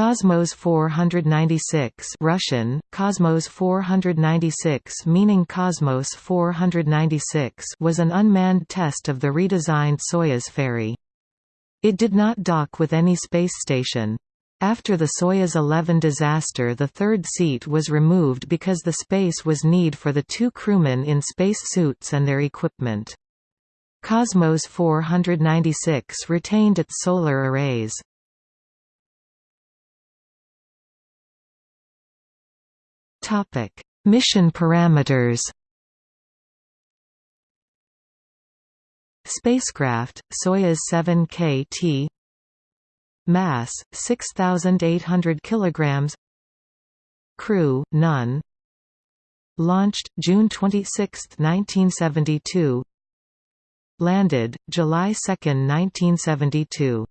Cosmos 496 Russian, Cosmos 496 meaning Cosmos 496 was an unmanned test of the redesigned Soyuz ferry. It did not dock with any space station. After the Soyuz 11 disaster the third seat was removed because the space was need for the two crewmen in space suits and their equipment. Cosmos 496 retained its solar arrays. Topic: Mission parameters. Spacecraft Soyuz 7 KT Mass 6800 kilograms Crew none Launched June 26, 1972 Landed July 2, 1972